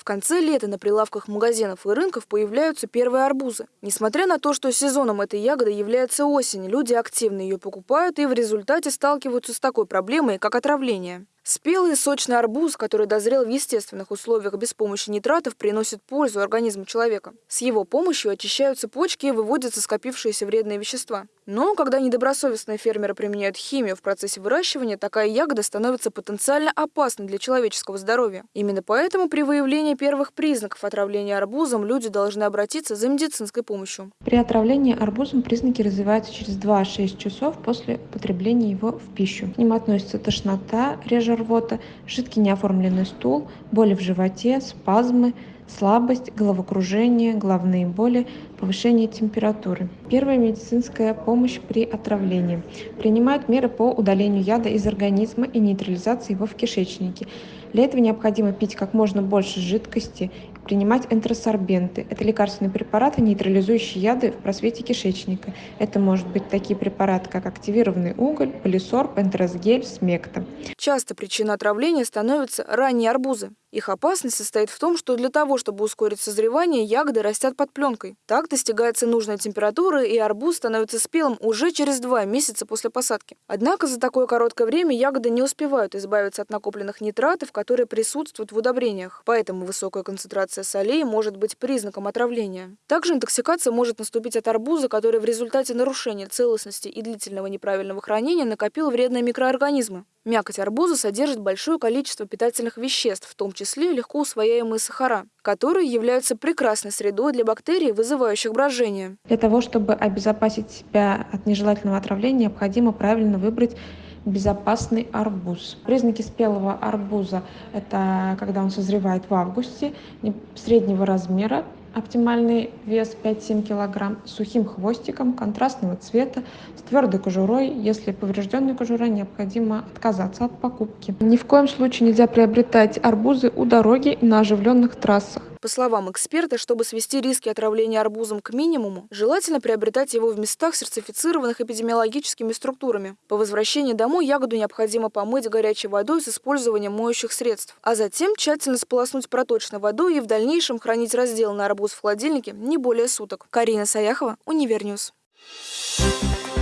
В конце лета на прилавках магазинов и рынков появляются первые арбузы. Несмотря на то, что сезоном этой ягоды является осень, люди активно ее покупают и в результате сталкиваются с такой проблемой, как отравление. Спелый сочный арбуз, который дозрел в естественных условиях без помощи нитратов, приносит пользу организму человека. С его помощью очищаются почки и выводятся скопившиеся вредные вещества. Но когда недобросовестные фермеры применяют химию в процессе выращивания, такая ягода становится потенциально опасной для человеческого здоровья. Именно поэтому при выявлении первых признаков отравления арбузом люди должны обратиться за медицинской помощью. При отравлении арбузом признаки развиваются через 2-6 часов после употребления его в пищу. К ним относятся тошнота, реже рвота, жидкий неоформленный стул, боли в животе, спазмы, слабость, головокружение, головные боли, повышение температуры. Первая медицинская помощь при отравлении. Принимают меры по удалению яда из организма и нейтрализации его в кишечнике. Для этого необходимо пить как можно больше жидкости, принимать энтеросорбенты. Это лекарственные препараты, нейтрализующие яды в просвете кишечника. Это может быть такие препараты, как активированный уголь, полисорб, энтеросгель, смекта. Часто причиной отравления становятся ранние арбузы. Их опасность состоит в том, что для того, чтобы ускорить созревание, ягоды растят под пленкой. Так достигается нужная температура, и арбуз становится спелым уже через два месяца после посадки. Однако за такое короткое время ягоды не успевают избавиться от накопленных нитратов, которые присутствуют в удобрениях. Поэтому высокая концентрация солей может быть признаком отравления. Также интоксикация может наступить от арбуза, который в результате нарушения целостности и длительного неправильного хранения накопил вредные микроорганизмы. Мякоть арбуза содержит большое количество питательных веществ, в том числе легко усвояемые сахара, которые являются прекрасной средой для бактерий, вызывающих брожение. Для того, чтобы обезопасить себя от нежелательного отравления, необходимо правильно выбрать безопасный арбуз. Признаки спелого арбуза – это когда он созревает в августе, среднего размера, Оптимальный вес 5-7 кг с сухим хвостиком контрастного цвета, с твердой кожурой. Если поврежденная кожура, необходимо отказаться от покупки. Ни в коем случае нельзя приобретать арбузы у дороги и на оживленных трассах. По словам эксперта, чтобы свести риски отравления арбузом к минимуму, желательно приобретать его в местах, сертифицированных эпидемиологическими структурами. По возвращении домой ягоду необходимо помыть горячей водой с использованием моющих средств, а затем тщательно сполоснуть проточной водой и в дальнейшем хранить разделанный арбуз в холодильнике не более суток. Карина Саяхова, Univer News. Thank you.